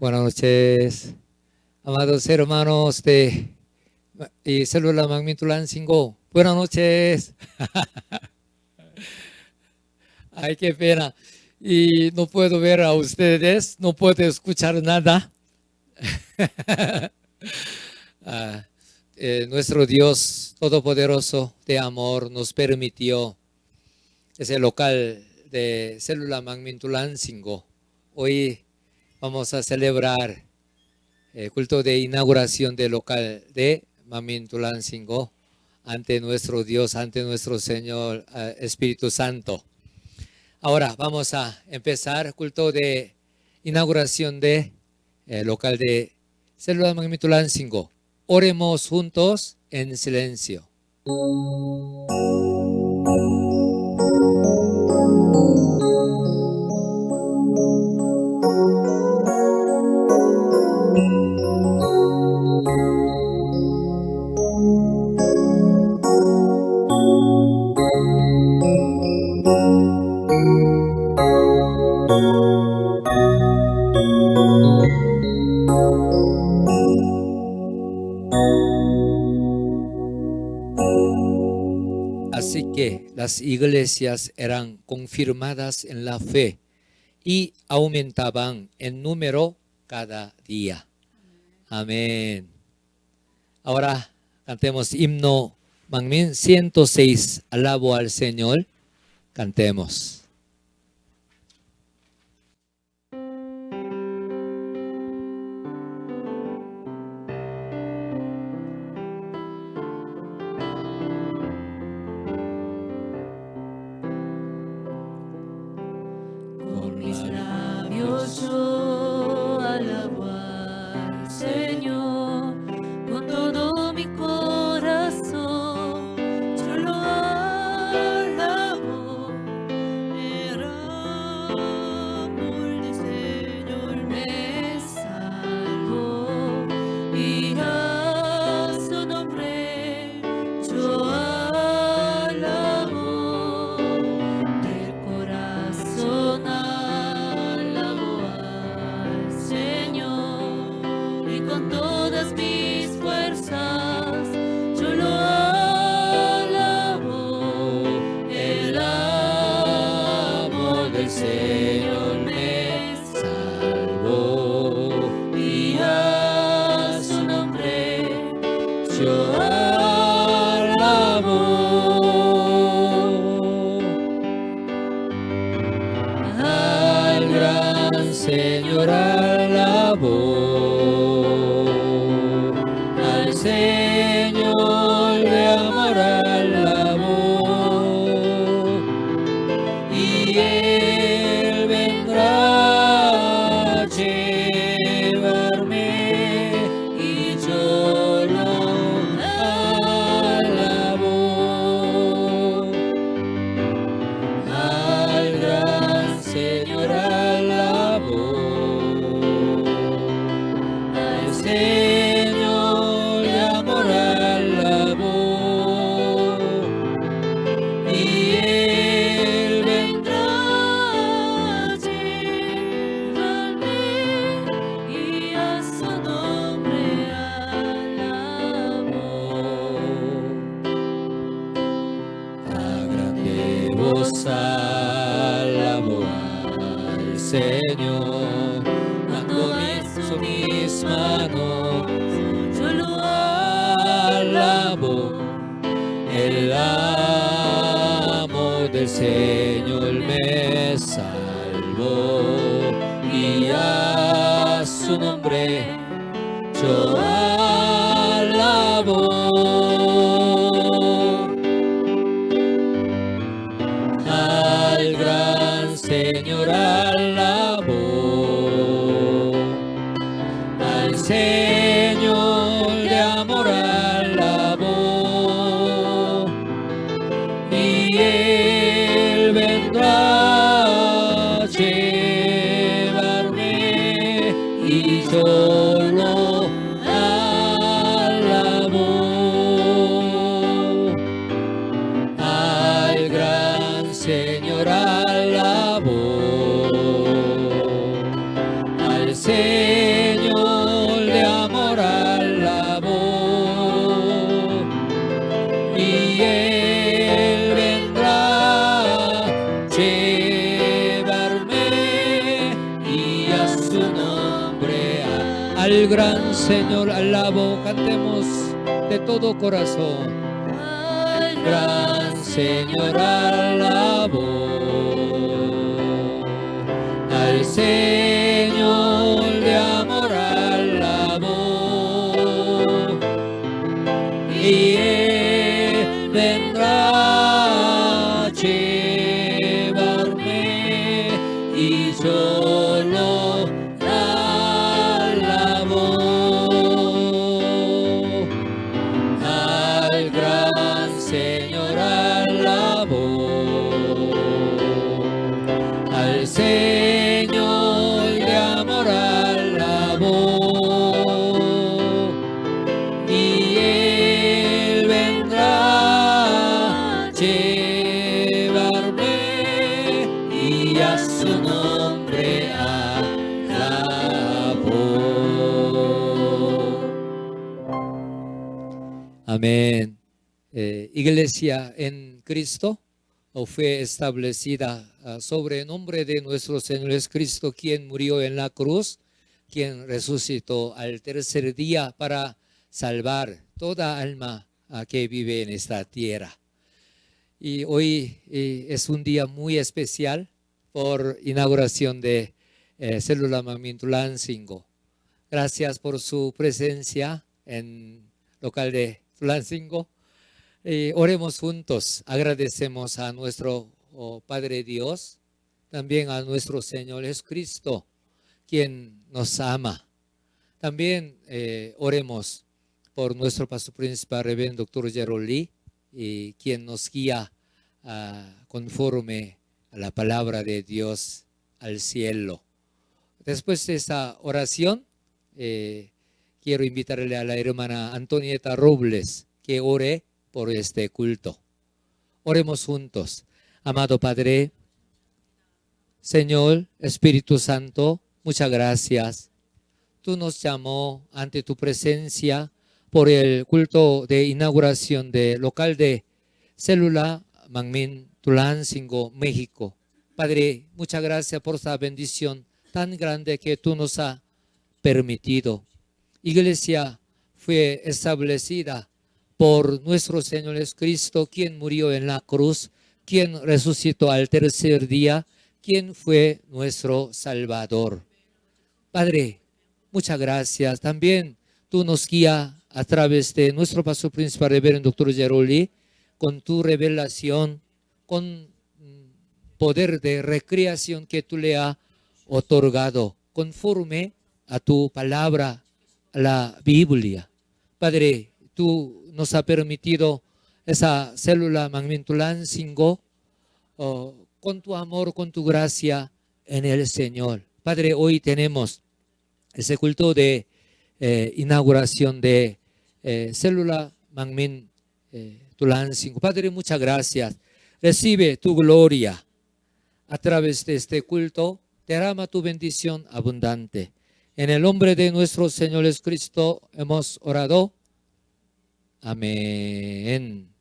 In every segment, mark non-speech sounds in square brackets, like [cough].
Buenas noches, amados hermanos de y Célula Magmitulancingo. Buenas noches. [laughs] Ay, qué pena. Y no puedo ver a ustedes, no puedo escuchar nada. [laughs] Ah, eh, nuestro Dios Todopoderoso de amor nos permitió ese local de Célula Magmintulancingo. Hoy vamos a celebrar el culto de inauguración del local de Mamintulancingo ante nuestro Dios, ante nuestro Señor eh, Espíritu Santo. Ahora vamos a empezar culto de inauguración de eh, local de Célula Magnitulancingo. Oremos juntos en silencio. Las iglesias eran confirmadas en la fe y aumentaban en número cada día. Amén. Ahora cantemos himno Mangmin 106, alabo al Señor. Cantemos. Deus. 的 todo corazón. Gran Señor alabo. Amén. Eh, iglesia en Cristo fue establecida ah, sobre el nombre de nuestro Señor Jesucristo, quien murió en la cruz, quien resucitó al tercer día para salvar toda alma ah, que vive en esta tierra. Y hoy es un día muy especial por inauguración de eh, Célula Mamintulansinggo. Gracias por su presencia en local de Tulancingo. Eh, oremos juntos, agradecemos a nuestro oh, Padre Dios, también a nuestro Señor Jesucristo, quien nos ama. También eh, oremos por nuestro pastor principal, Reverendo Doctor Geroli, y quien nos guía ah, conforme a la palabra de Dios al cielo. Después de esa oración, eh, quiero invitarle a la hermana Antonieta Robles que ore por este culto. Oremos juntos. Amado Padre, Señor Espíritu Santo, muchas gracias. Tú nos llamó ante tu presencia por el culto de inauguración de local de Célula Mangmin Tulancingo, México. Padre, muchas gracias por esa bendición tan grande que tú nos has permitido. Iglesia fue establecida por nuestro Señor Jesucristo, quien murió en la cruz, quien resucitó al tercer día, quien fue nuestro Salvador. Padre, muchas gracias. También tú nos guías a través de nuestro pastor principal, reverendo doctor Geroli, con tu revelación, con poder de recreación que tú le has otorgado, conforme a tu palabra, la Biblia. Padre, tú nos has permitido esa célula Magmintulancingo oh, con tu amor, con tu gracia en el Señor. Padre, hoy tenemos ese culto de eh, inauguración de eh, célula Mangmin eh, Tulancingo. Padre, muchas gracias. Recibe tu gloria a través de este culto. Derrama tu bendición abundante. En el nombre de nuestro Señor Jesucristo hemos orado. Amén.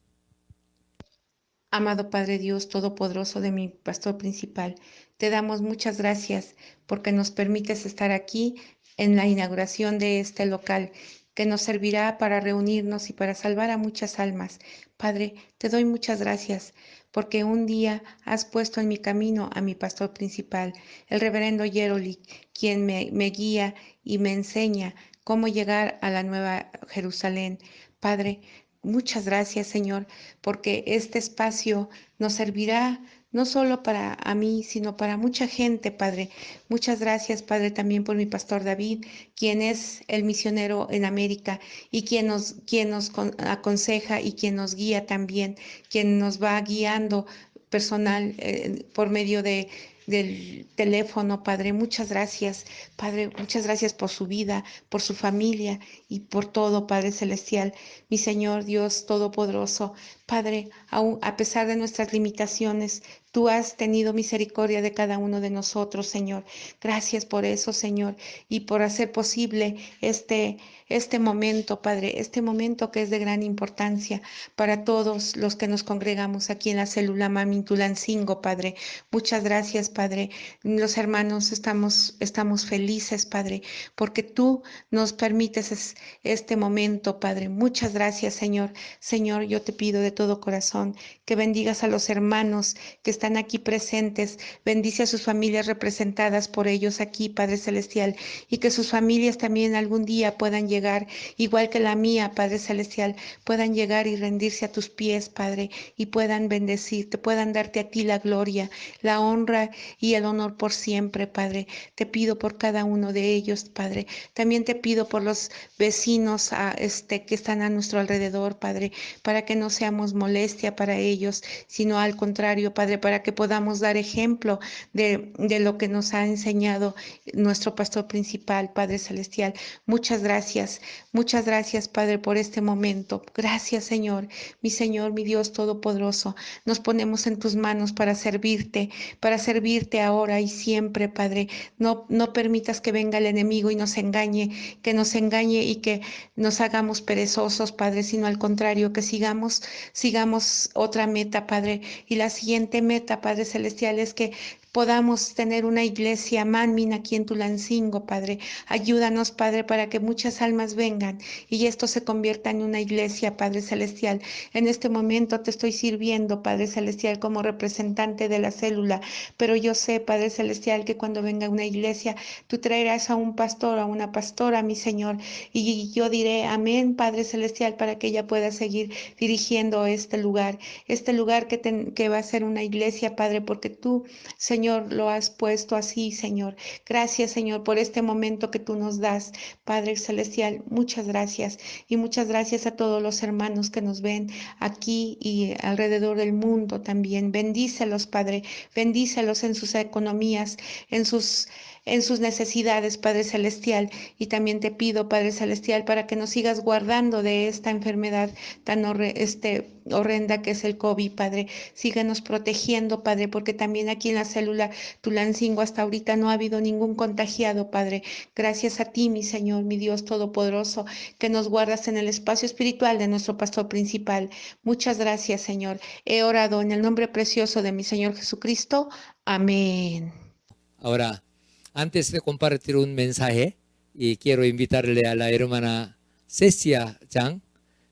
Amado Padre Dios Todopoderoso de mi pastor principal, te damos muchas gracias porque nos permites estar aquí en la inauguración de este local que nos servirá para reunirnos y para salvar a muchas almas. Padre, te doy muchas gracias porque un día has puesto en mi camino a mi pastor principal, el reverendo Yeroli, quien me, me guía y me enseña cómo llegar a la nueva Jerusalén. Padre, muchas gracias, Señor, porque este espacio nos servirá no solo para a mí, sino para mucha gente, Padre. Muchas gracias, Padre, también por mi pastor David, quien es el misionero en América y quien nos, quien nos aconseja y quien nos guía también, quien nos va guiando personal eh, por medio de del teléfono, Padre. Muchas gracias, Padre. Muchas gracias por su vida, por su familia y por todo, Padre Celestial. Mi Señor Dios Todopoderoso, Padre, aún a pesar de nuestras limitaciones, tú has tenido misericordia de cada uno de nosotros, Señor. Gracias por eso, Señor, y por hacer posible este este momento, Padre, este momento que es de gran importancia para todos los que nos congregamos aquí en la célula Mamintulancingo, Padre. Muchas gracias, Padre. Los hermanos estamos, estamos felices, Padre, porque tú nos permites este momento, Padre. Muchas gracias, Señor. Señor, yo te pido de todo corazón que bendigas a los hermanos que están aquí presentes. Bendice a sus familias representadas por ellos aquí, Padre Celestial, y que sus familias también algún día puedan llegar, igual que la mía, Padre Celestial, puedan llegar y rendirse a tus pies, Padre, y puedan bendecirte, puedan darte a ti la gloria, la honra y el honor por siempre, Padre. Te pido por cada uno de ellos, Padre. También te pido por los vecinos a, este, que están a nuestro alrededor, Padre, para que no seamos molestia para ellos, sino al contrario, Padre, para que podamos dar ejemplo de, de lo que nos ha enseñado nuestro pastor principal, Padre Celestial. Muchas gracias, muchas gracias, Padre, por este momento. Gracias, Señor, mi Señor, mi Dios Todopoderoso. Nos ponemos en tus manos para servirte, para servirte ahora y siempre, Padre. No, no permitas que venga el enemigo y nos engañe, que nos engañe y que nos hagamos perezosos, Padre, sino al contrario, que sigamos, sigamos otra meta, Padre. Y la siguiente meta, Padre Celestial, es que podamos tener una iglesia manmin aquí en Tulancingo, Padre. Ayúdanos, Padre, para que muchas almas vengan y esto se convierta en una iglesia, Padre Celestial. En este momento te estoy sirviendo, Padre Celestial, como representante de la célula, pero yo sé, Padre Celestial, que cuando venga una iglesia, tú traerás a un pastor, a una pastora, mi Señor, y yo diré amén, Padre Celestial, para que ella pueda seguir dirigiendo este lugar, este lugar que, que va a ser una iglesia, Padre, porque tú, Señor, Señor, lo has puesto así, Señor. Gracias, Señor, por este momento que tú nos das, Padre Celestial. Muchas gracias y muchas gracias a todos los hermanos que nos ven aquí y alrededor del mundo también. Bendícelos, Padre. Bendícelos en sus economías, en sus en sus necesidades, Padre Celestial. Y también te pido, Padre Celestial, para que nos sigas guardando de esta enfermedad tan este, horrenda que es el COVID, Padre. Síguenos protegiendo, Padre, porque también aquí en la célula Tulancingo hasta ahorita no ha habido ningún contagiado, Padre. Gracias a ti, mi Señor, mi Dios Todopoderoso, que nos guardas en el espacio espiritual de nuestro pastor principal. Muchas gracias, Señor. He orado en el nombre precioso de mi Señor Jesucristo. Amén. Ahora, antes de compartir un mensaje, y quiero invitarle a la hermana Cecia Chang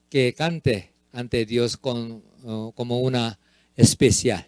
que cante ante Dios uh, como una especial.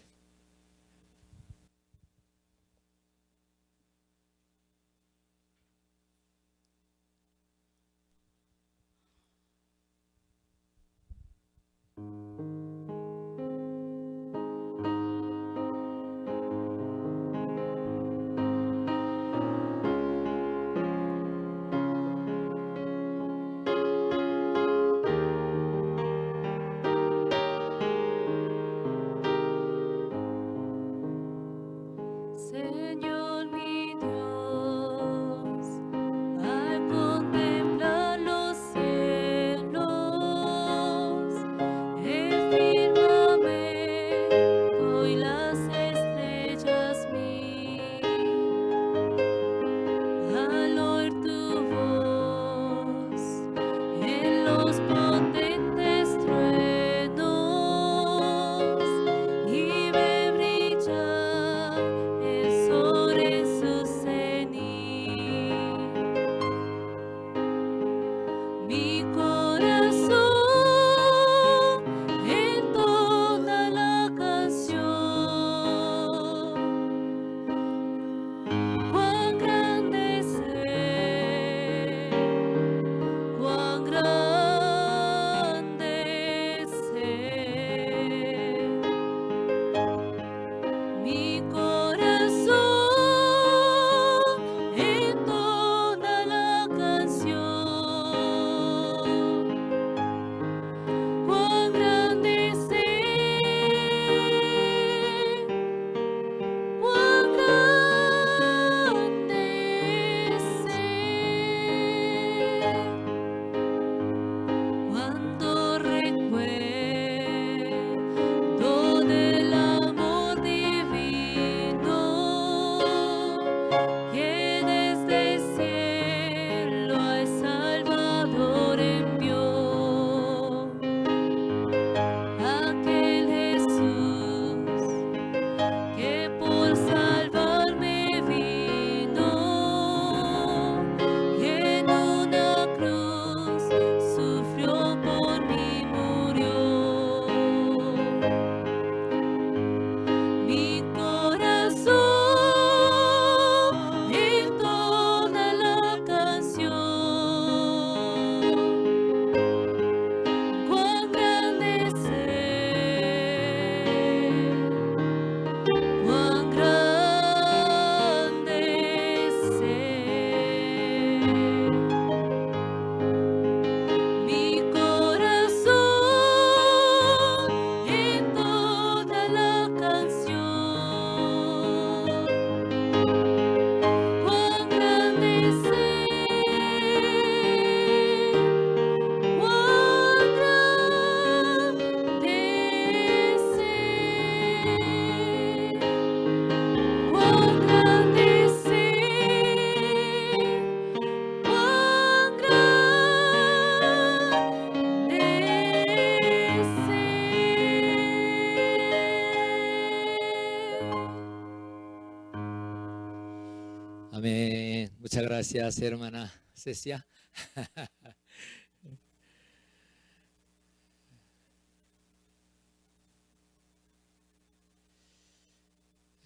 Gracias, hermana Cecia. [laughs]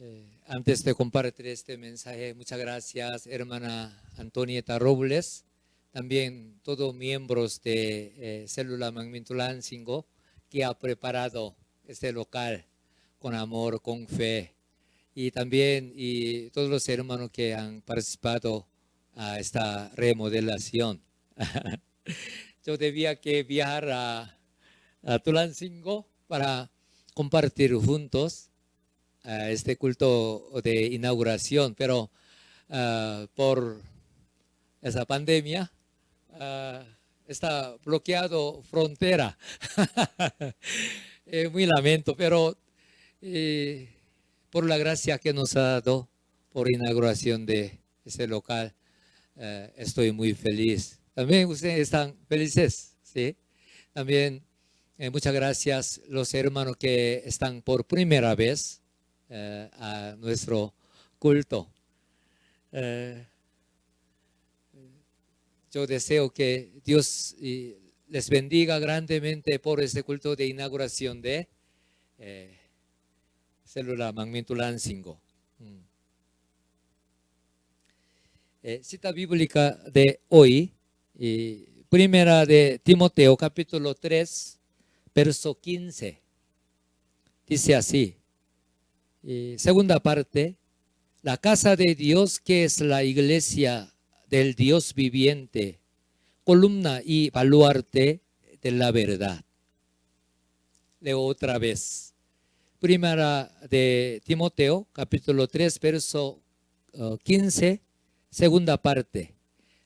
Eh, antes de compartir este mensaje, muchas gracias, hermana Antonieta Robles, también todos miembros de eh, Célula Magmintulancingo que ha preparado este local con amor, con fe, y también y todos los hermanos que han participado a esta remodelación. [laughs] Yo debía que viajar a, a Tulancingo para compartir juntos este culto de inauguración, pero ah, por esa pandemia ah, está bloqueado frontera. [laughs] Eh, muy lamento, pero eh, por la gracia que nos ha dado por inauguración de este local, eh, estoy muy feliz. También ustedes están felices, ¿sí? También muchas gracias los hermanos que están por primera vez eh, a nuestro culto. Eh, yo deseo que Dios les bendiga grandemente por este culto de inauguración de eh, Célula Magmintulancingo. Mm. cita bíblica de hoy, primera de Timoteo capítulo 3, verso 15. Dice así, segunda parte, la casa de Dios que es la iglesia del Dios viviente, columna y baluarte de la verdad. Leo otra vez. Primera de Timoteo, capítulo 3, verso 15, uh, segunda parte.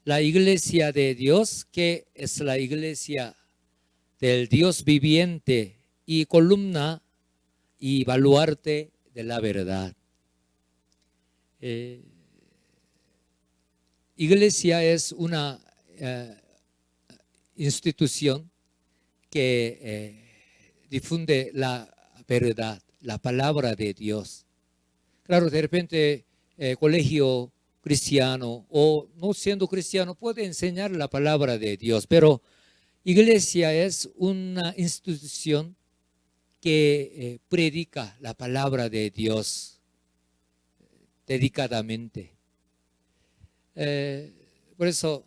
La iglesia de Dios, que es la iglesia del Dios viviente y columna y baluarte de la verdad. Eh, iglesia es una eh, institución que eh, difunde la verdad, la palabra de Dios. Claro, de repente, colegio cristiano o no siendo cristiano puede enseñar la palabra de Dios, pero iglesia es una institución que eh, predica la palabra de Dios dedicadamente. Eh, por eso,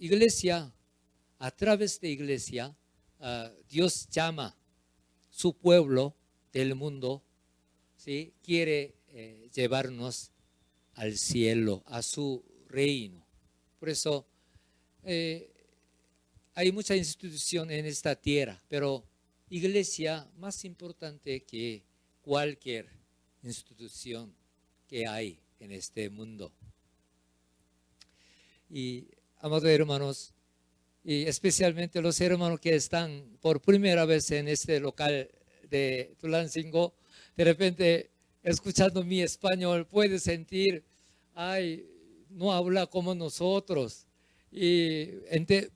iglesia, a través de iglesia, ah, Dios llama su pueblo del mundo, ¿sí? quiere eh, llevarnos al cielo, a su reino. Por eso, hay mucha institución en esta tierra, pero iglesia más importante que cualquier institución que hay en este mundo. Y, amados hermanos, y especialmente los hermanos que están por primera vez en este local de Tulancingo, de repente, escuchando mi español, puede sentir, ay, no habla como nosotros. Y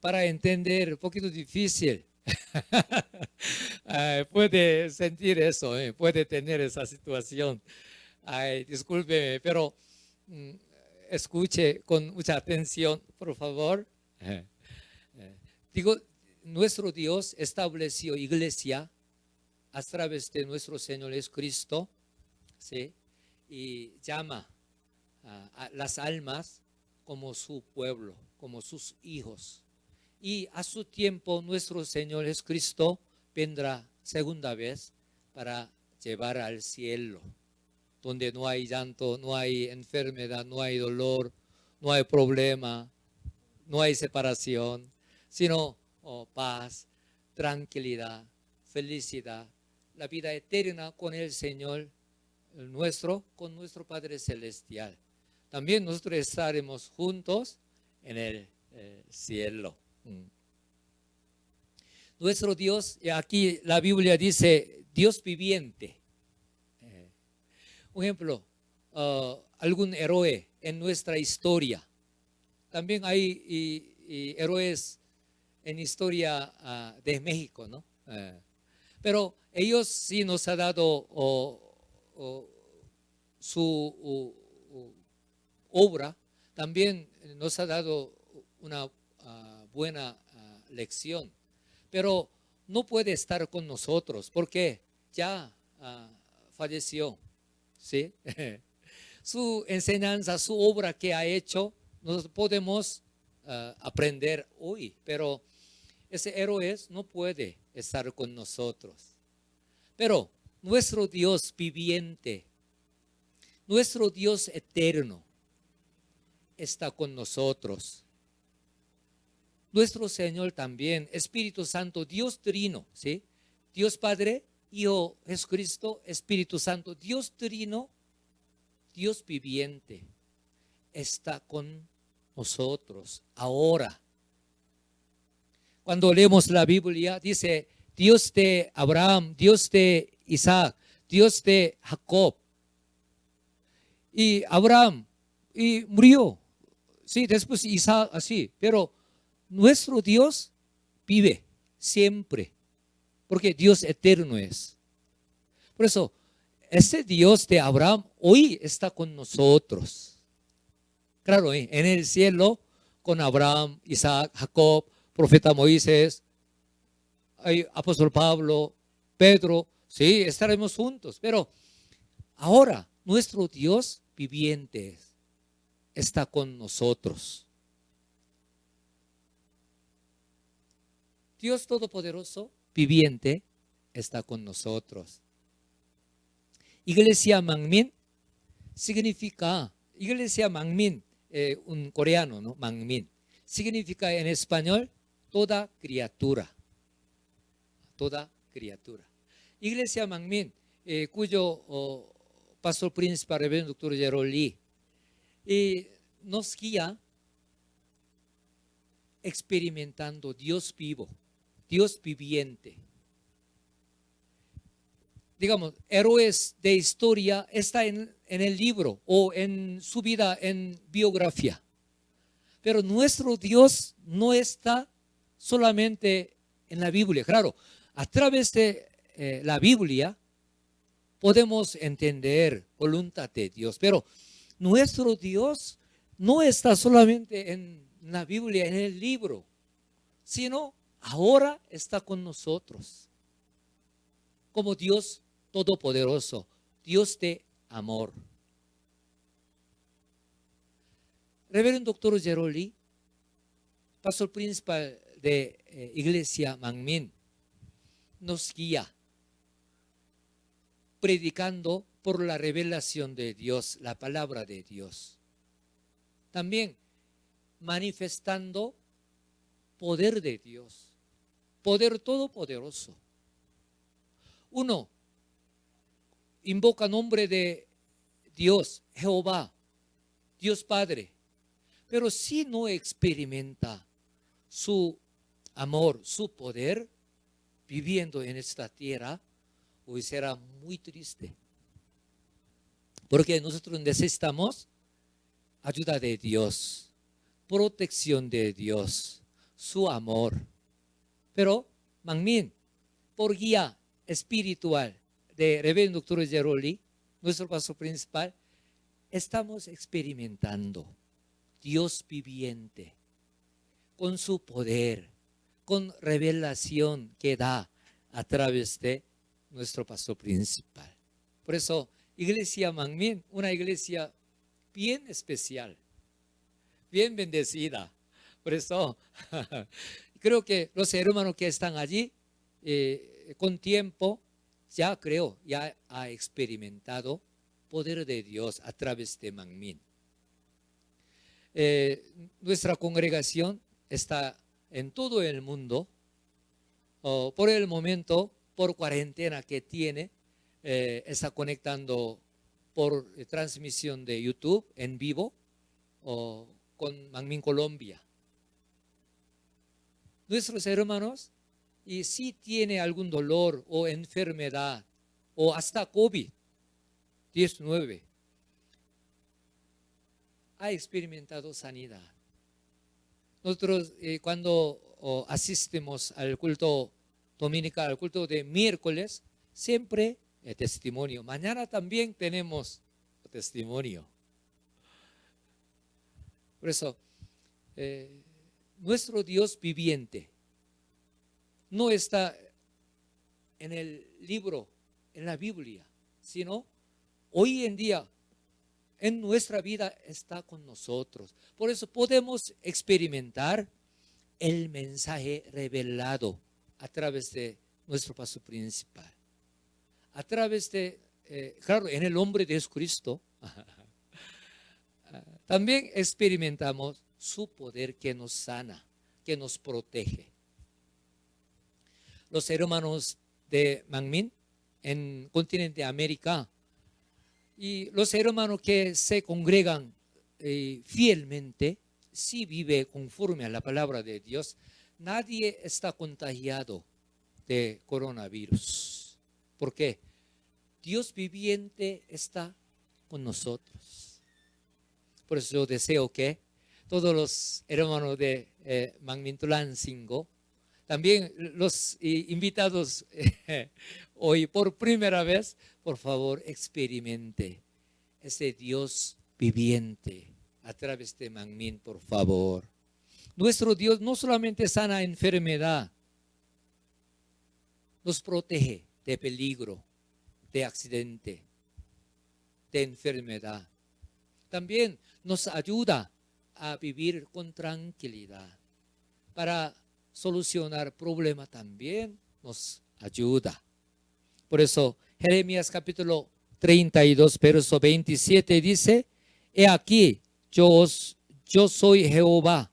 para entender, un poquito difícil. [laughs] puede sentir eso, eh, puede tener esa situación. Ay, discúlpeme, pero mm, escuche con mucha atención, por favor. Eh, eh, digo, nuestro Dios estableció iglesia a través de nuestro Señor Jesucristo, y llama a las almas como su pueblo, como sus hijos. Y a su tiempo nuestro Señor Jesucristo vendrá segunda vez para llevar al cielo, donde no hay llanto, no hay enfermedad, no hay dolor, no hay problema, no hay separación, sino oh, paz, tranquilidad, felicidad, la vida eterna con el Señor nuestro, con nuestro Padre Celestial. También nosotros estaremos juntos en el eh, cielo. Mm. Nuestro Dios, aquí la Biblia dice Dios viviente. Eh, un ejemplo, uh, algún héroe en nuestra historia. También hay héroes en historia uh, de México, ¿no? Eh, pero ellos sí nos han dado su obra también nos ha dado una ah, buena ah, lección, pero no puede estar con nosotros porque ya ah, falleció, ¿sí? [laughs] su enseñanza, su obra que ha hecho, nos podemos aprender hoy, pero ese héroe no puede estar con nosotros. Pero nuestro Dios viviente, nuestro Dios eterno, está con nosotros. Nuestro Señor también, Espíritu Santo, Dios Trino, ¿sí? Dios Padre, Hijo Jesucristo, Espíritu Santo, Dios Trino, Dios viviente, está con nosotros ahora. Cuando leemos la Biblia, dice Dios de Abraham, Dios de Isaac, Dios de Jacob. Y Abraham y murió. Sí, después Isaac así. Pero nuestro Dios vive siempre. Porque Dios eterno es. Por eso, ese Dios de Abraham hoy está con nosotros. Claro, en el cielo, con Abraham, Isaac, Jacob, profeta Moisés, apóstol Pablo, Pedro, sí, estaremos juntos. Pero ahora nuestro Dios viviente está con nosotros. Dios Todopoderoso, viviente, está con nosotros. Iglesia Mangmin significa, Iglesia Mangmin eh, un coreano, ¿no? Mangmin. Significa en español toda criatura. Toda criatura. Iglesia Mangmin, eh, cuyo pastor principal, reverendo doctor Gerald Lee, nos guía experimentando Dios vivo, Dios viviente. Digamos, héroes de historia está en el libro o en su vida en biografía. Pero nuestro Dios no está solamente en la Biblia. Claro, a través de eh, la Biblia podemos entender voluntad de Dios, pero nuestro Dios no está solamente en la Biblia, en el libro, sino ahora está con nosotros como Dios todopoderoso, Dios de amor. Reverendo Doctor Geroli, pastor principal de eh, Iglesia Mangmin, nos guía predicando por la revelación de Dios, la palabra de Dios. También manifestando poder de Dios, poder todopoderoso. Uno, invoca nombre de Dios, Jehová, Dios Padre, pero si no experimenta su amor, su poder, viviendo en esta tierra, hoy será muy triste. Porque nosotros necesitamos ayuda de Dios, protección de Dios, su amor. Pero, Mangmin, por guía espiritual, de Reverendo Doctor Geroli, nuestro pastor principal, estamos experimentando Dios viviente con su poder, con revelación que da a través de nuestro pastor principal. Por eso, Iglesia Mangmin, una iglesia bien especial, bien bendecida. Por eso, [laughs] creo que los hermanos que están allí, eh, con tiempo, ya creo, ya ha experimentado poder de Dios a través de Mangmin. Eh, nuestra congregación está en todo el mundo. por el momento, por cuarentena que tiene, eh, está conectando por transmisión de YouTube en vivo con Mangmin Colombia. Nuestros hermanos y si tiene algún dolor o enfermedad o hasta COVID-19, ha experimentado sanidad. Nosotros eh, cuando asistimos al culto dominical, al culto de miércoles, siempre el testimonio. Mañana también tenemos testimonio. Por eso, eh, nuestro Dios viviente no está en el libro, en la Biblia, sino hoy en día en nuestra vida está con nosotros. Por eso podemos experimentar el mensaje revelado a través de nuestro paso principal. A través de, eh, claro, en el hombre de Jesucristo, [laughs] también experimentamos su poder que nos sana, que nos protege. Los hermanos de Mangmin en continente América y los hermanos que se congregan eh, fielmente, si vive conforme a la palabra de Dios, nadie está contagiado de coronavirus. ¿Por qué? Dios viviente está con nosotros. Por eso yo deseo que todos los hermanos de eh, Mangmintulan Singo, también los invitados [laughs] hoy por primera vez, por favor experimente ese Dios viviente a través de Mangmin, por favor. Nuestro Dios no solamente sana enfermedad, nos protege de peligro, de accidente, de enfermedad. También nos ayuda a vivir con tranquilidad para solucionar problemas también nos ayuda. Por eso Jeremías capítulo 32, verso 27 dice, He aquí, yo, yo soy Jehová,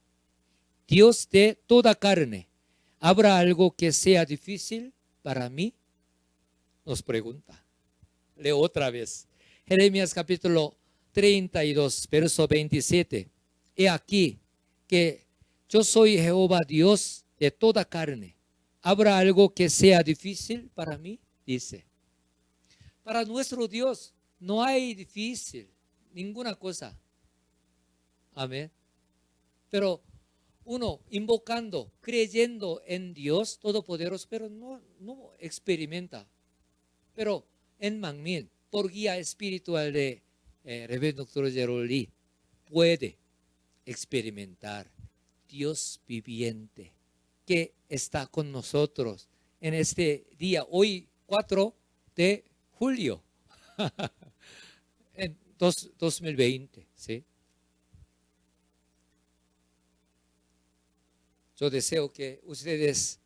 Dios de toda carne. ¿Habrá algo que sea difícil para mí? Nos pregunta. Leo otra vez. Jeremías capítulo 32, verso 27. He aquí que yo soy Jehová Dios de toda carne. ¿Habrá algo que sea difícil para mí? Dice. Para nuestro Dios no hay difícil ninguna cosa. Amén. Pero uno invocando, creyendo en Dios Todopoderoso, pero no, no experimenta. Pero en Mangmin, por guía espiritual de eh, Reverendo Doctor Geroli, puede experimentar Dios viviente que está con nosotros en este día, hoy 4 de julio, [laughs] en 2020. ¿sí? Yo deseo que ustedes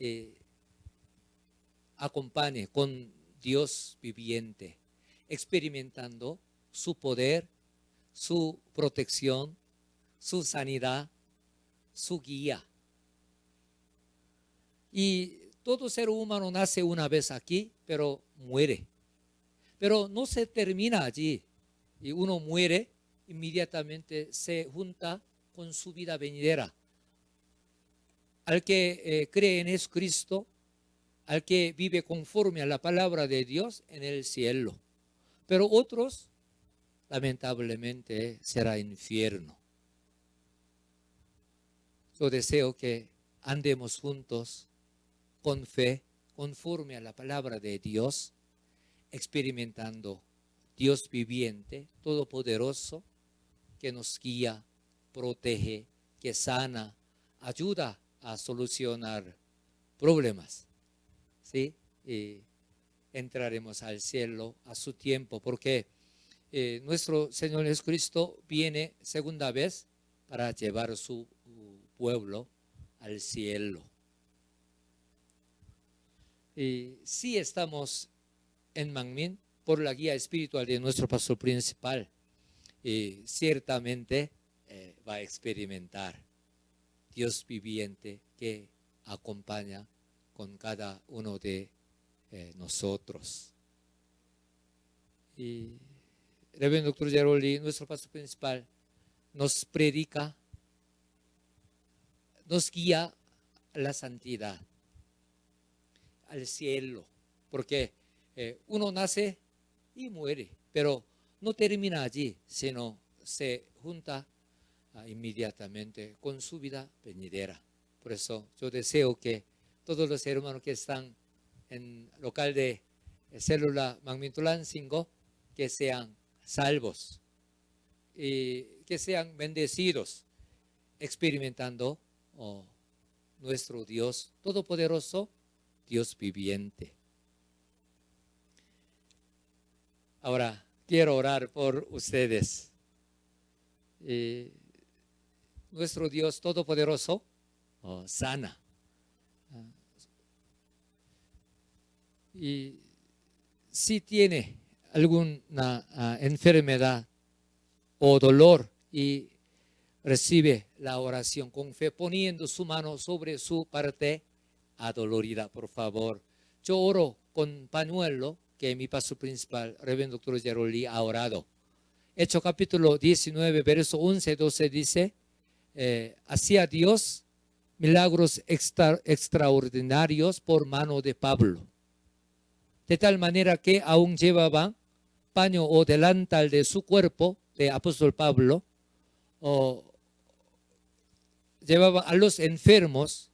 eh, acompañen con Dios viviente, experimentando su poder, su protección, su sanidad, su guía y todo ser humano nace una vez aquí, pero muere. Pero no se termina allí. Y uno muere, inmediatamente se junta con su vida venidera. Al que eh, cree en Jesucristo, al que vive conforme a la palabra de Dios en el cielo. Pero otros, lamentablemente, será infierno. Yo deseo que andemos juntos con fe, conforme a la palabra de Dios, experimentando Dios viviente, todopoderoso, que nos guía, protege, que sana, ayuda a solucionar problemas. ¿Sí? Y entraremos al cielo a su tiempo, porque eh, nuestro Señor Jesucristo viene segunda vez para llevar su pueblo al cielo. Y si estamos en Mangmin por la guía espiritual de nuestro pastor principal. Y ciertamente eh, va a experimentar Dios viviente que acompaña con cada uno de eh, nosotros. Y Reverendo Doctor Geroli, nuestro pastor principal, nos predica, nos guía a la santidad al cielo, porque eh, uno nace y muere, pero no termina allí, sino se junta ah, inmediatamente con su vida venidera. Por eso yo deseo que todos los hermanos que están en local de célula Magmintulan 5, que sean salvos eh, que sean bendecidos experimentando oh, nuestro Dios Todopoderoso, Dios viviente. Ahora, quiero orar por ustedes. Eh, nuestro Dios Todopoderoso oh, sana. Y si tiene alguna ah, enfermedad o dolor y recibe la oración con fe, poniendo su mano sobre su parte adolorida, por favor. Yo oro con pañuelo que mi paso principal, Reverendo Doctor Geroli, ha orado. Hecho capítulo 19, verso 11, 12 dice, eh, hacía Dios milagros extraordinarios por mano de Pablo. De tal manera que aún llevaba paño o delantal de su cuerpo, de apóstol Pablo, o llevaba a los enfermos,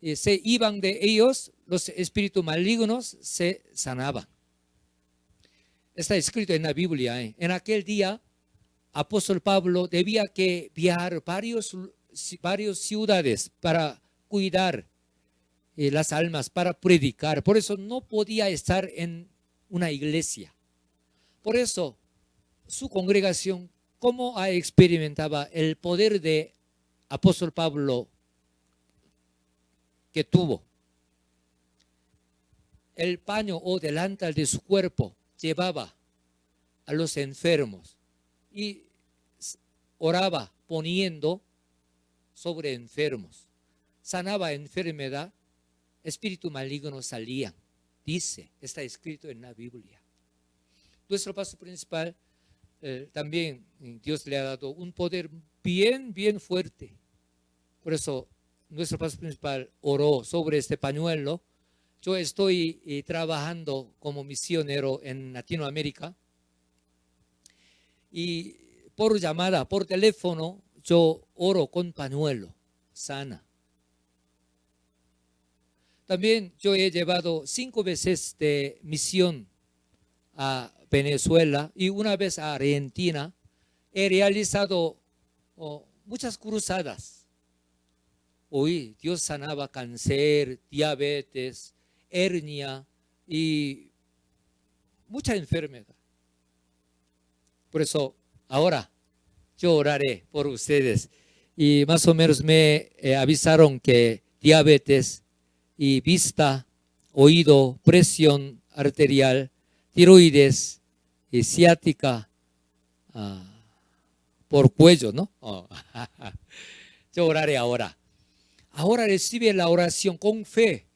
y se iban de ellos, los espíritus malignos se sanaban. Está escrito en la Biblia, ¿eh? en aquel día apóstol Pablo debía que viajar varios, varias ciudades para cuidar eh, las almas, para predicar. Por eso no podía estar en una iglesia. Por eso su congregación, ¿cómo experimentaba el poder de apóstol Pablo tuvo? El paño o delantal de su cuerpo llevaba a los enfermos y oraba poniendo sobre enfermos. Sanaba enfermedad, espíritu maligno salían. Dice, está escrito en la Biblia. Nuestro paso principal eh, también Dios le ha dado un poder bien, bien fuerte. Por eso nuestro paso principal oró sobre este pañuelo. Yo estoy eh, trabajando como misionero en Latinoamérica y por llamada, por teléfono, yo oro con pañuelo, sana. También yo he llevado cinco veces de misión a Venezuela y una vez a Argentina. He realizado oh, muchas cruzadas. Hoy Dios sanaba cáncer, diabetes, hernia y mucha enfermedad. Por eso ahora yo oraré por ustedes. Y más o menos me eh, avisaron que diabetes y vista, oído, presión arterial, tiroides y ciática ah, por cuello, ¿no? [laughs] Yo oraré ahora. Ahora recibe la oración con fe.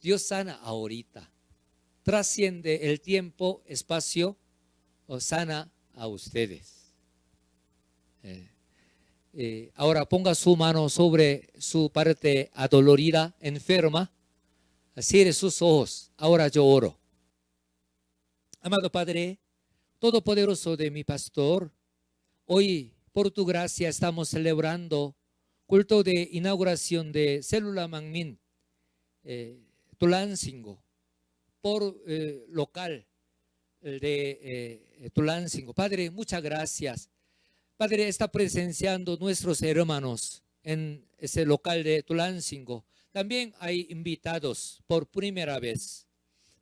Dios sana ahorita. Trasciende el tiempo, espacio, o sana a ustedes. Eh, eh, ahora ponga su mano sobre su parte adolorida, enferma. Cierre sus ojos. Ahora yo oro. Amado Padre, Todopoderoso de mi pastor, hoy por tu gracia estamos celebrando culto de inauguración de Célula Mangmin, eh, Tulancingo, por eh, local de eh, Tulancingo. Padre, muchas gracias. Padre, está presenciando nuestros hermanos en ese local de Tulancingo. También hay invitados por primera vez.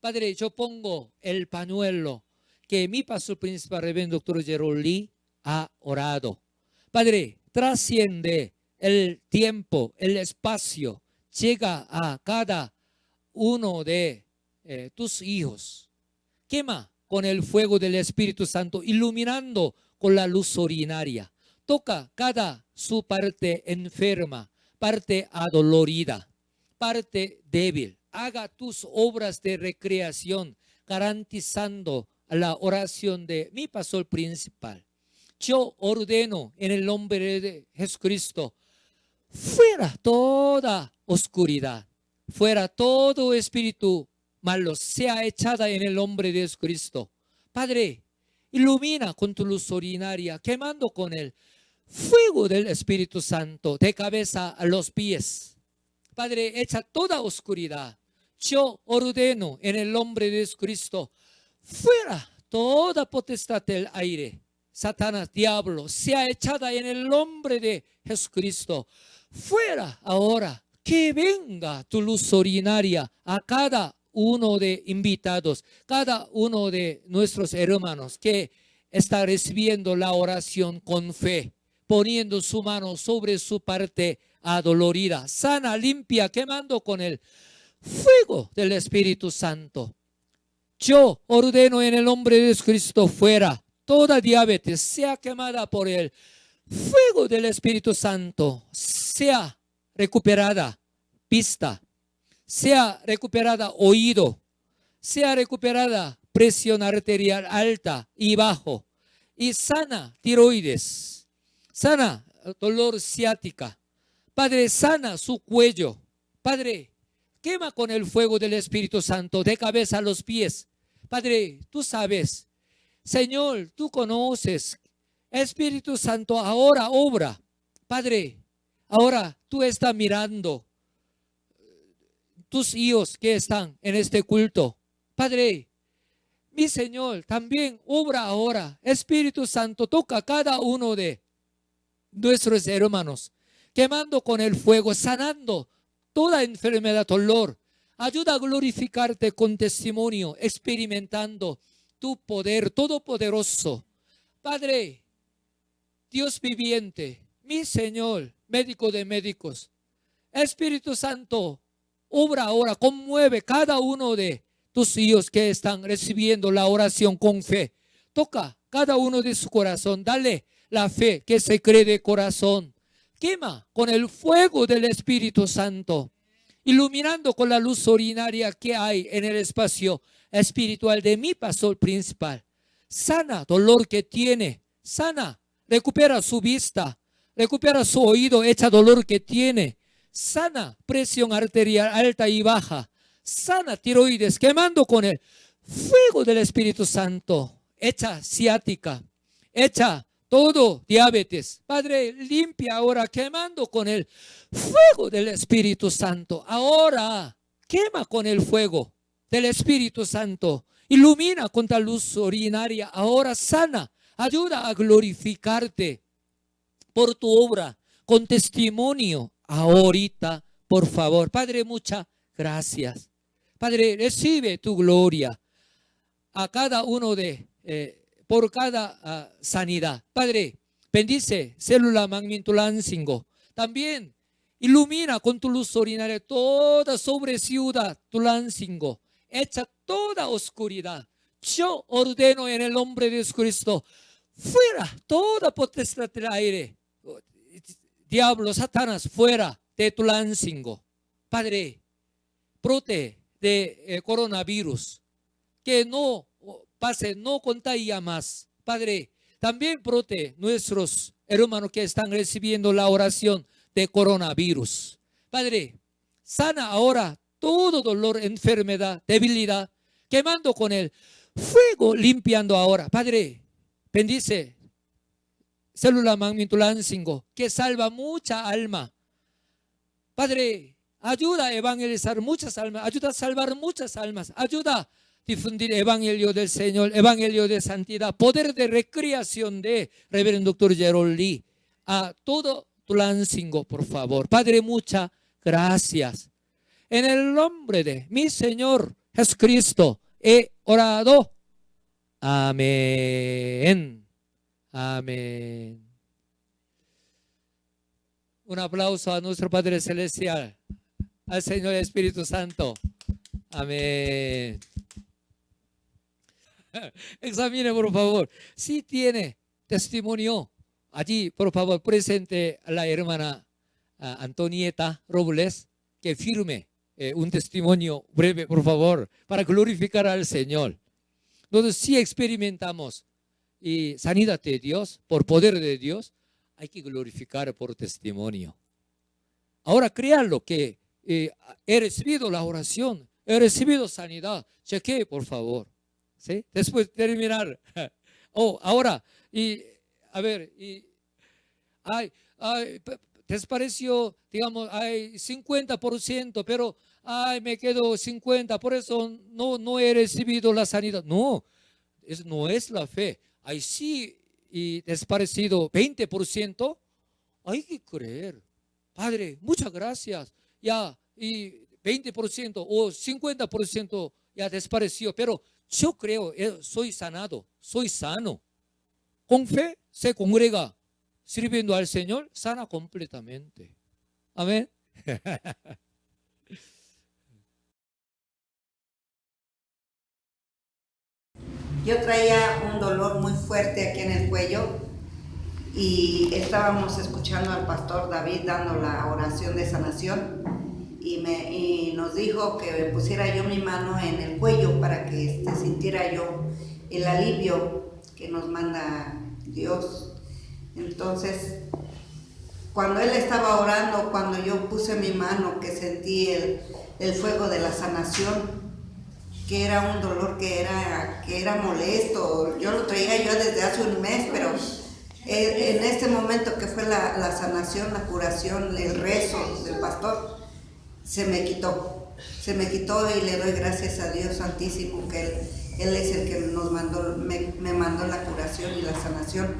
Padre, yo pongo el pañuelo que mi pastor principal, Reverendo Doctor Geroli, ha orado. Padre, trasciende el tiempo, el espacio, llega a cada uno de eh, tus hijos. Quema con el fuego del Espíritu Santo, iluminando con la luz ordinaria. Toca cada su parte enferma, parte adolorida, parte débil. Haga tus obras de recreación, garantizando la oración de mi pastor principal. Yo ordeno en el nombre de Jesucristo, fuera toda oscuridad, fuera todo espíritu malo sea echada en el nombre de Jesucristo. Padre, ilumina con tu luz ordinaria, quemando con el fuego del Espíritu Santo de cabeza a los pies. Padre, echa toda oscuridad. Yo ordeno en el nombre de Jesucristo, fuera toda potestad del aire, Satanás, diablo, sea echada en el nombre de Jesucristo. Fuera ahora, que venga tu luz ordinaria a cada uno de invitados, cada uno de nuestros hermanos que está recibiendo la oración con fe, poniendo su mano sobre su parte adolorida, sana, limpia, quemando con el fuego del Espíritu Santo. Yo ordeno en el nombre de Cristo fuera toda diabetes sea quemada por el fuego del Espíritu Santo, sea recuperada vista, sea recuperada oído, sea recuperada presión arterial alta y bajo, y sana tiroides, sana dolor ciática. Padre, sana su cuello. Padre, quema con el fuego del Espíritu Santo de cabeza a los pies. Padre, tú sabes. Señor, tú conoces. Espíritu Santo, ahora obra. Padre, ahora tú estás mirando tus hijos que están en este culto. Padre, mi Señor, también obra ahora. Espíritu Santo, toca cada uno de nuestros hermanos, quemando con el fuego, sanando toda enfermedad, dolor. Ayuda a glorificarte con testimonio, experimentando tu poder todopoderoso. Padre, Dios viviente, mi Señor, médico de médicos, Espíritu Santo, obra ahora, conmueve cada uno de tus hijos que están recibiendo la oración con fe. Toca cada uno de su corazón, dale la fe que se cree de corazón. Quema con el fuego del Espíritu Santo, iluminando con la luz ordinaria que hay en el espacio espiritual de mi pastor principal. Sana dolor que tiene, sana, recupera su vista, recupera su oído, echa dolor que tiene, sana presión arterial alta y baja, sana tiroides, quemando con el fuego del Espíritu Santo, hecha ciática, hecha todo diabetes. Padre, limpia ahora, quemando con el fuego del Espíritu Santo. Ahora, quema con el fuego del Espíritu Santo. Ilumina con la luz ordinaria. Ahora sana. Ayuda a glorificarte por tu obra con testimonio. Ahorita, por favor. Padre, muchas gracias. Padre, recibe tu gloria a cada uno de, eh, por cada ah, sanidad. Padre, bendice célula magnintulancingo. También ilumina con tu luz ordinaria toda sobre ciudad Tulancingo. Echa toda oscuridad. Yo ordeno en el nombre de Jesucristo, fuera toda potestad del aire. Diablo, Satanás, fuera de Tulancingo. Padre, protege de eh, coronavirus, que no pase, no contagia más. Padre, también prote nuestros hermanos que están recibiendo la oración de coronavirus. Padre, sana ahora todo dolor, enfermedad, debilidad, quemando con el fuego, limpiando ahora. Padre, bendice célula magmintulancingo, que salva mucha alma. Padre, Ayuda a evangelizar muchas almas, ayuda a salvar muchas almas, ayuda a difundir evangelio del Señor, evangelio de santidad, poder de recreación de Reverendo Doctor Gerald Lee a todo Tulancingo, por favor. Padre, muchas gracias. En el nombre de mi Señor Jesucristo he orado. Amén. Amén. Un aplauso a nuestro Padre Celestial al Señor Espíritu Santo. Amén. [laughs] Examine, por favor. Si tiene testimonio, allí, por favor, presente a la hermana Antonieta Robles, que firme eh, un testimonio breve, por favor, para glorificar al Señor. Nosotros si experimentamos y sanidad de Dios, por poder de Dios, hay que glorificar por testimonio. Ahora créanlo que he recibido la oración, he recibido sanidad. Cheque, por favor. ¿Sí? Después de terminar. [laughs] Oh, ahora, y a ver, y, ay, ay, pareció, digamos, hay 50%, pero ay, me quedo 50, por eso no, no he recibido la sanidad. No, es, no es la fe. Hay sí y desaparecido 20%, hay que creer. Padre, muchas gracias. Ya, y 20% o 50% ya desapareció, pero yo creo, eh, soy sanado, soy sano. Con fe se congrega, sirviendo al Señor, sana completamente. Amén. [laughs] Yo traía un dolor muy fuerte aquí en el cuello y estábamos escuchando al pastor David dando la oración de sanación y, me, nos dijo que pusiera yo mi mano en el cuello para que este, sintiera yo el alivio que nos manda Dios. Entonces, cuando él estaba orando, cuando yo puse mi mano, que sentí el, el fuego de la sanación, que era un dolor que era, que era molesto. Yo lo traía yo desde hace un mes, pero en este momento que fue la, sanación, la curación, el rezo del pastor, se me quitó. Se me quitó y le doy gracias a Dios Santísimo que Él, él es el que nos mandó, me, me mandó la curación y la sanación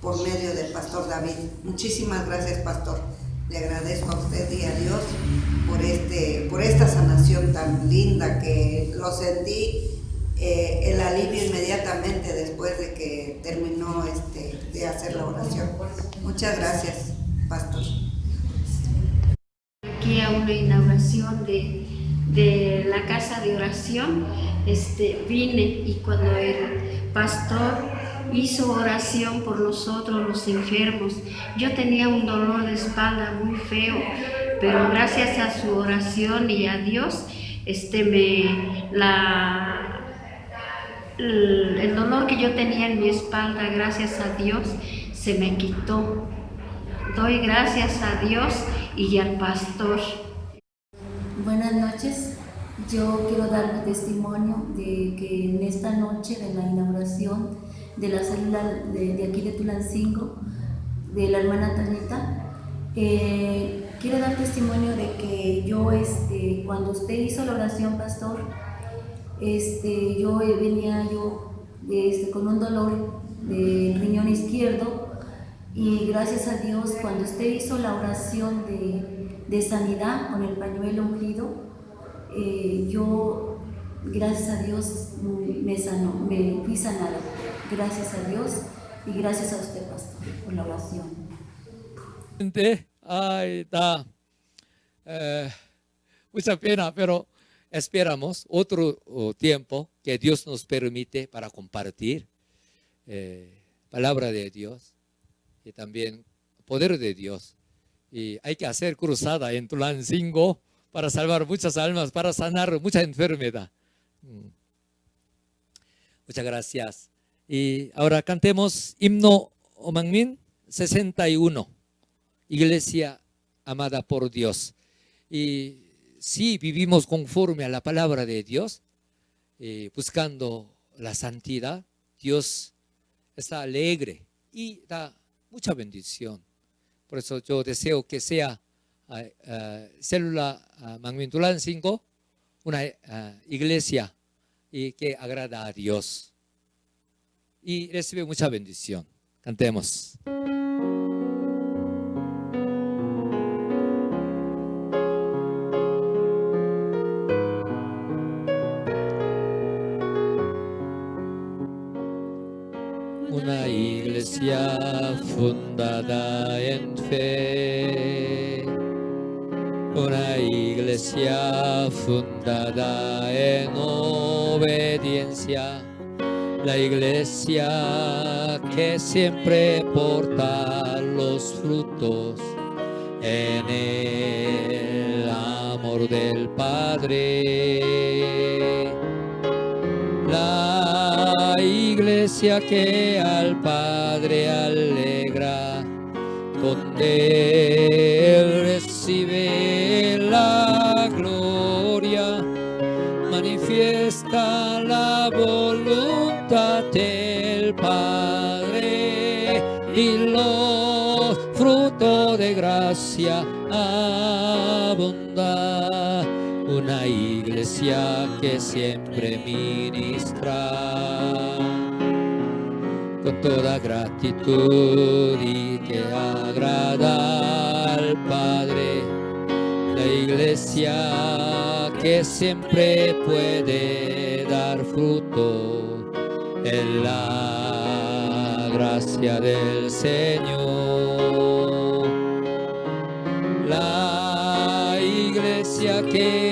por medio del pastor David. Muchísimas gracias, pastor. Le agradezco a usted y a Dios por, este, por esta sanación tan linda que lo sentí eh, el alivio inmediatamente después de que terminó este, de hacer la oración. Muchas gracias, pastor. Aquí a una inauguración de, de la casa de oración, este, vine y cuando el pastor hizo oración por nosotros los enfermos. Yo tenía un dolor de espalda muy feo, pero gracias a su oración y a Dios, este me la el dolor que yo tenía en mi espalda, gracias a Dios, se me quitó. Doy gracias a Dios y al pastor. Buenas noches. Yo quiero dar mi testimonio de que en esta noche de la inauguración de la célula de, aquí de Tulancingo, de la hermana Tanita. Quiero dar testimonio de que yo, este, cuando usted hizo la oración, pastor, este, yo venía yo este, con un dolor de riñón izquierdo y gracias a Dios, cuando usted hizo la oración de, de sanidad con el pañuelo ungido, eh, yo, gracias a Dios, me sanó, me fui sanada. Gracias a Dios y gracias a usted, pastor, por la oración. Ay, da eh, mucha pena, pero esperamos otro tiempo que Dios nos permite para compartir eh, palabra de Dios y también poder de Dios. Y hay que hacer cruzada en Tulancingo para salvar muchas almas, para sanar mucha enfermedad. Mm. Muchas gracias. Y ahora cantemos himno Omangmin 61, Iglesia amada por Dios. Y si vivimos conforme a la palabra de Dios, eh, buscando la santidad, Dios está alegre y da mucha bendición. Por eso yo deseo que sea uh, célula uh, 5 una iglesia y que agrada a Dios y recibe mucha bendición. Cantemos. Una iglesia fundada en fe, una iglesia fundada en obediencia la iglesia que siempre porta los frutos en el amor del Padre. La iglesia que al Padre alegra, donde iglesia que siempre ministra con toda gratitud y que agrada al Padre. La iglesia que siempre puede dar fruto en la gracia del Señor. La iglesia que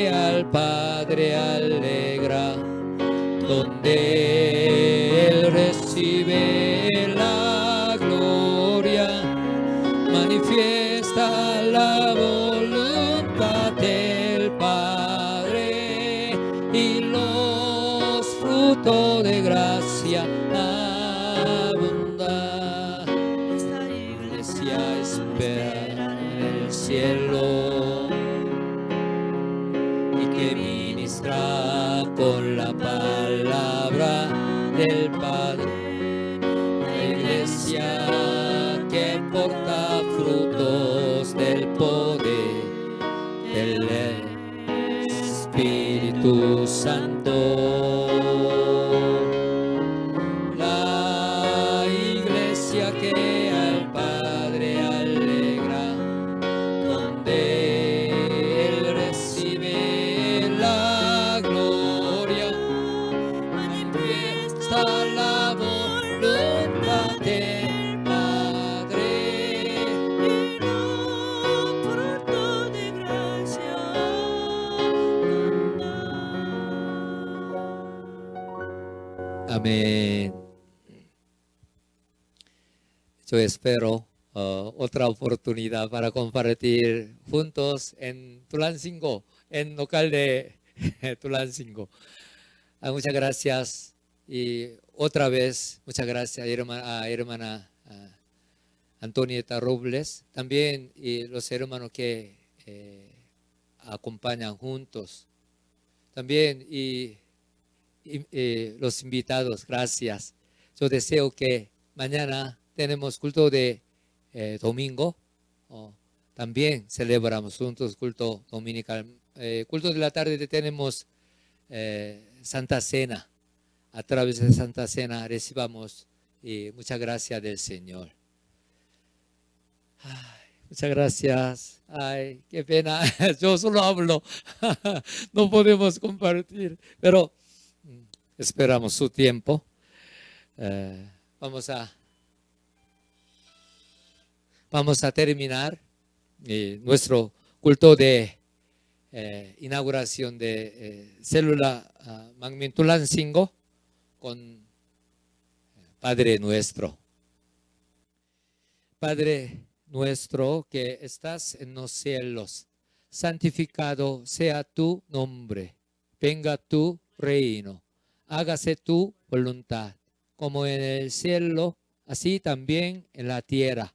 Espíritu Santo. Espero uh, otra oportunidad para compartir juntos en Tulancingo, en local de [laughs] Tulancingo. Ah, muchas gracias y otra vez muchas gracias hermana, a hermana Antonieta Robles, también y los hermanos que eh, acompañan juntos, también y, y, eh, los invitados, gracias. Yo deseo que mañana tenemos culto de eh, domingo, también celebramos juntos culto dominical. Eh, culto de la tarde tenemos eh, Santa Cena. A través de Santa Cena recibamos y muchas gracias del Señor. Muchas gracias. Ay, qué pena. [laughs] Yo solo hablo. [laughs] no podemos compartir. Pero mm, esperamos su tiempo. Vamos a vamos a terminar eh, nuestro culto de eh, inauguración de eh, célula uh, Magmintulancingo con Padre nuestro. Padre nuestro que estás en los cielos, santificado sea tu nombre, venga tu reino, hágase tu voluntad, como en el cielo, así también en la tierra.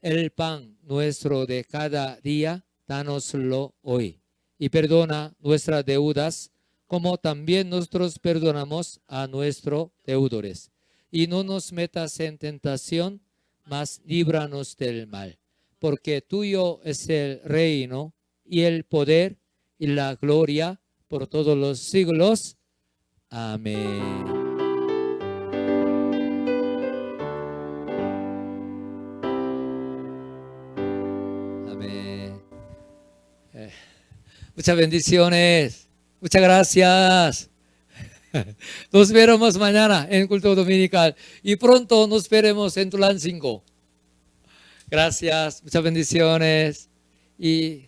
El pan nuestro de cada día, danoslo hoy. Y perdona nuestras deudas, como también nosotros perdonamos a nuestros deudores. Y no nos metas en tentación, mas líbranos del mal. Porque tuyo es el reino y el poder y la gloria por todos los siglos. Amén. Muchas bendiciones. Muchas gracias. [laughs] Nos veremos mañana en culto dominical y pronto nos veremos en Tulancingo. Gracias, muchas bendiciones y